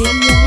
Video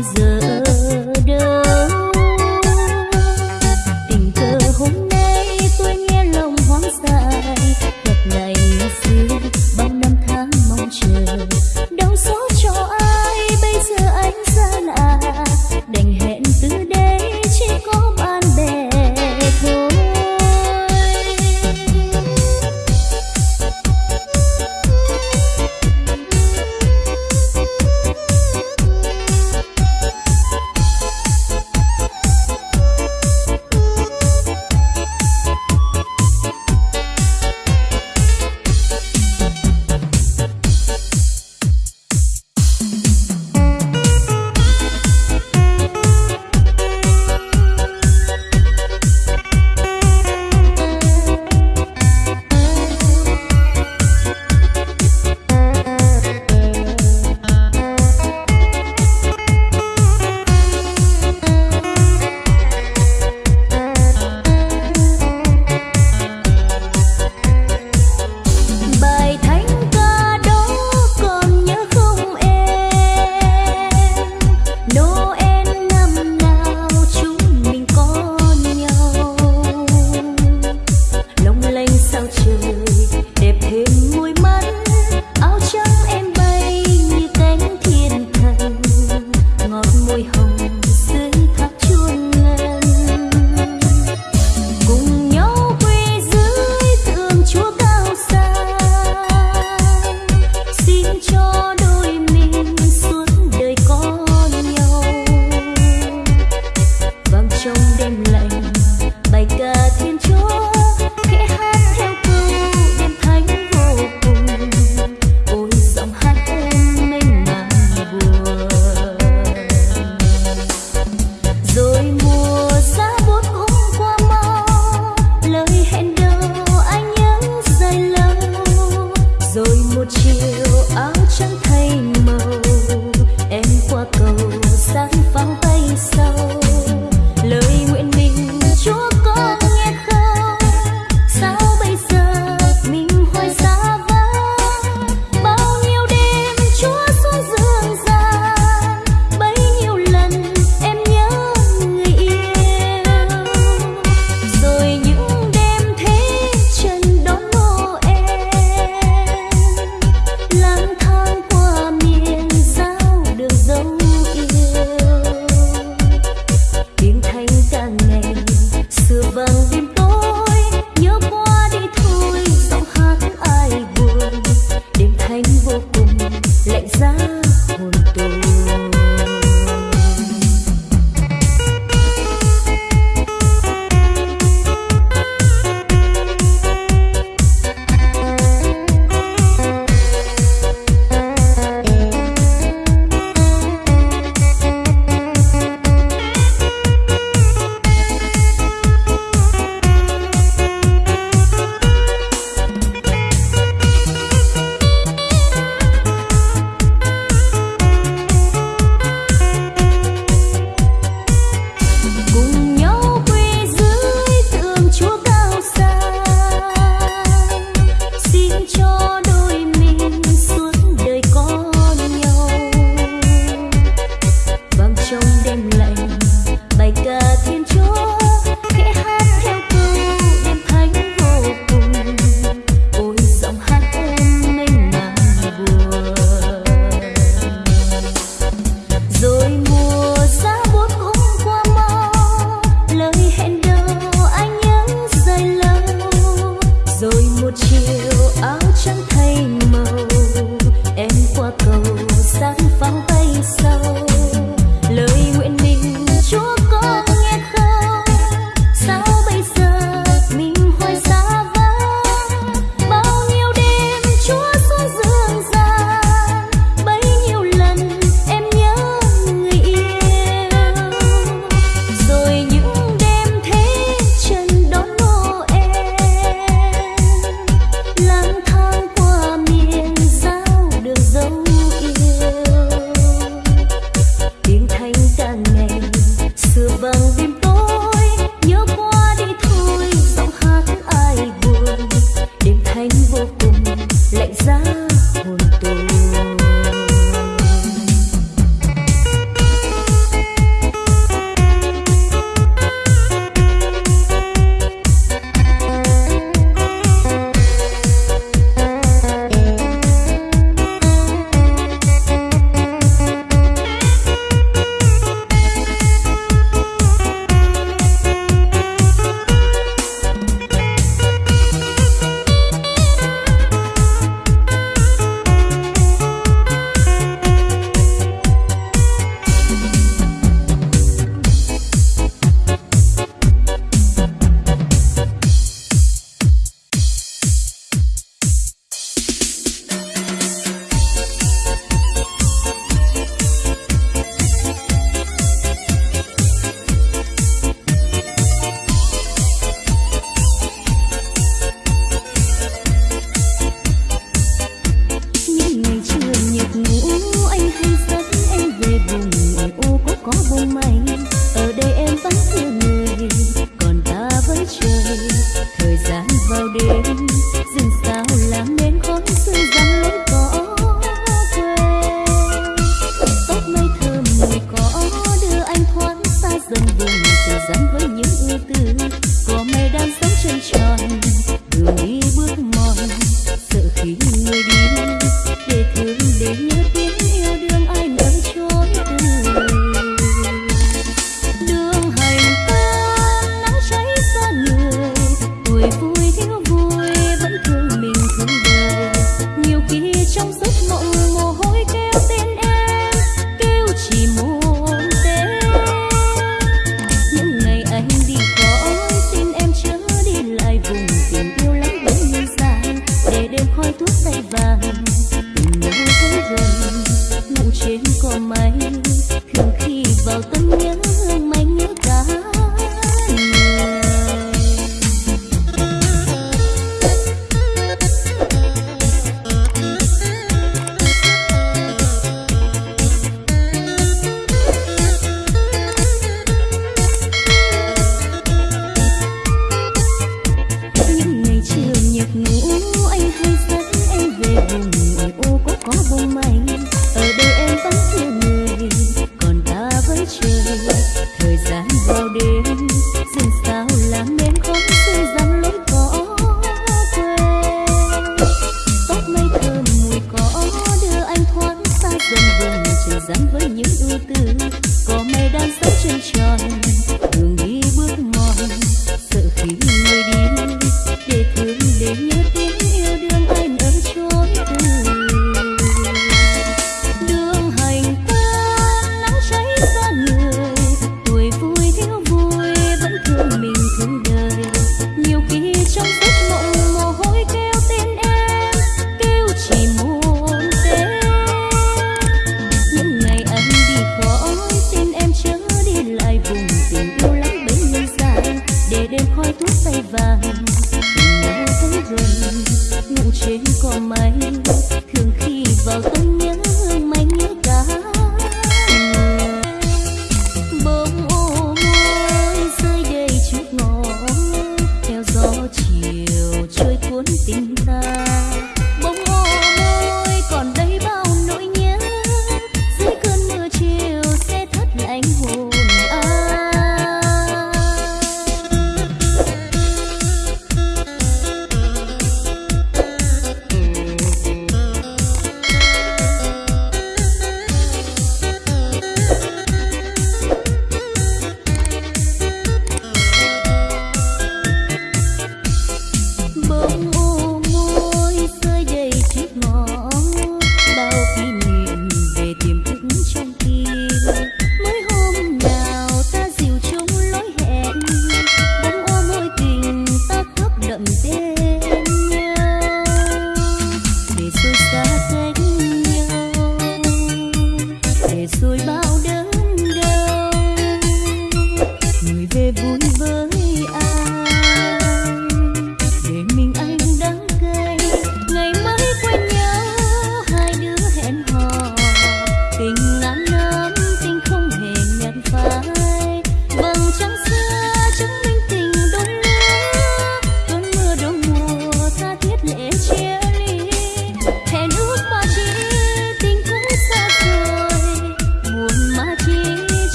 bây giờ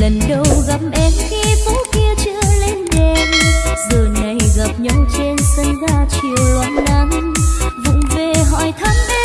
lần đầu gặp em, khi phố kia chưa lên đèn. Giờ này gặp nhau trên sân ga chiều loáng nắng, vụng về hỏi thăm em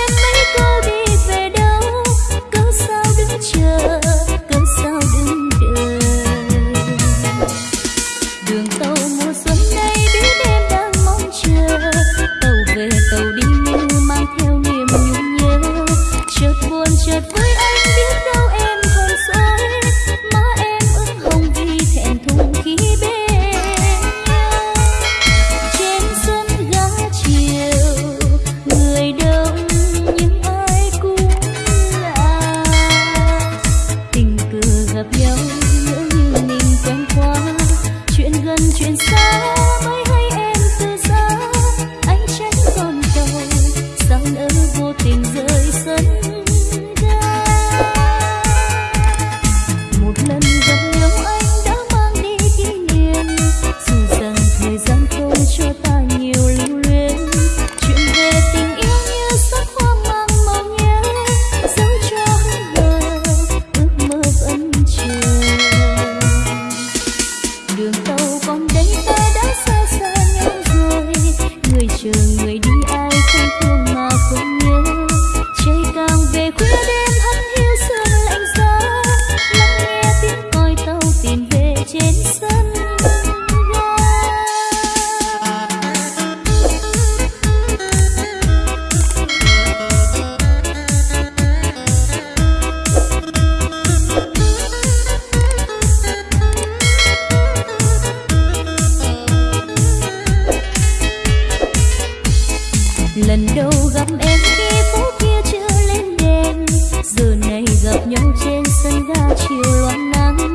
lần đầu gặp em khi phố kia chưa lên đèn. Giờ này gặp nhau trên sân ga chiều loang nắng.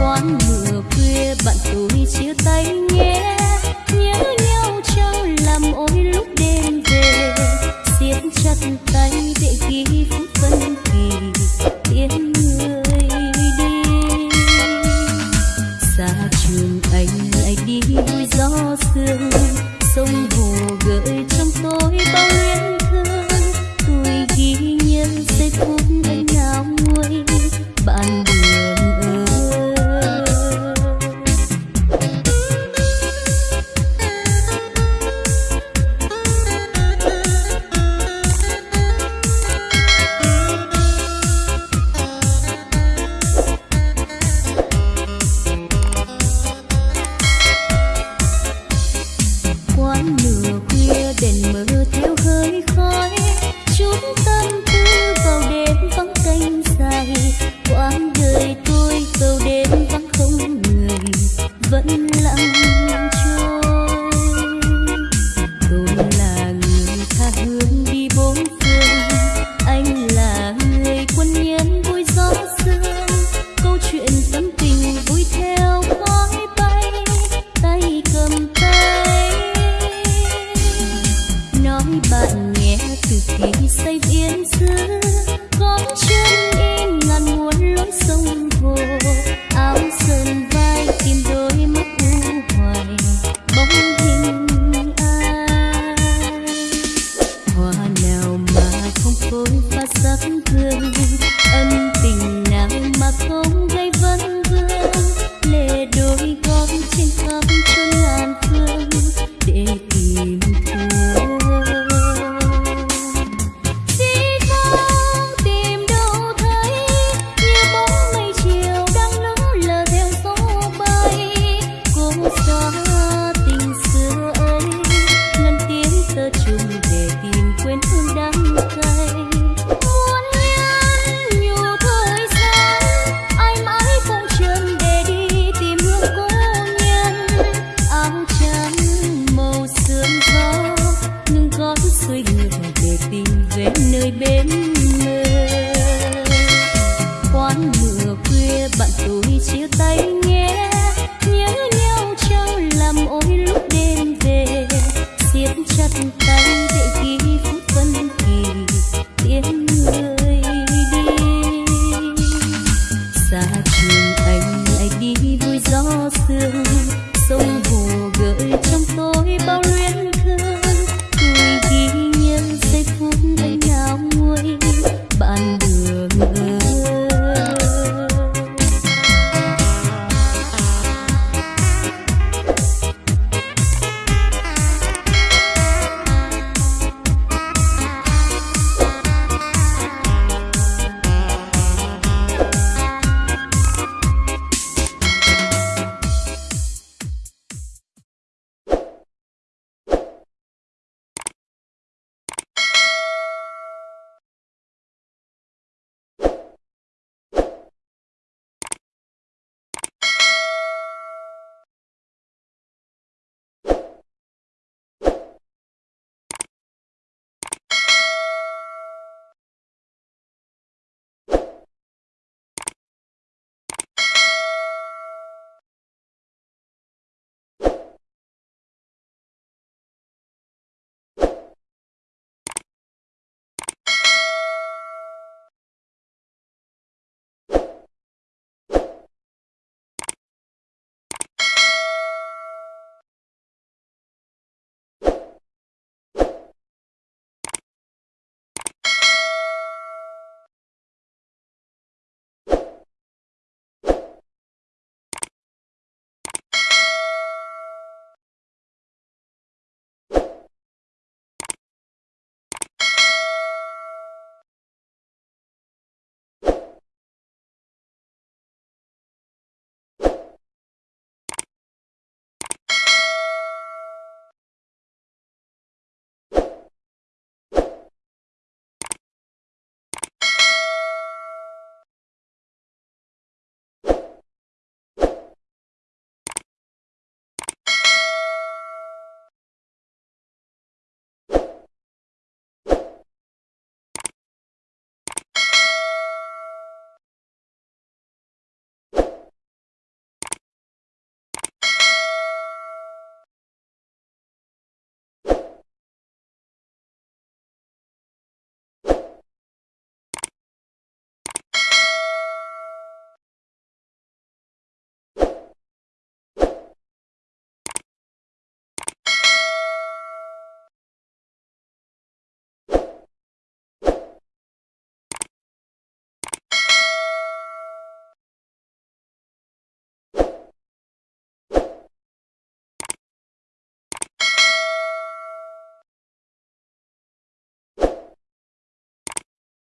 quán mưa khuya bạn tôi chia tay nhé.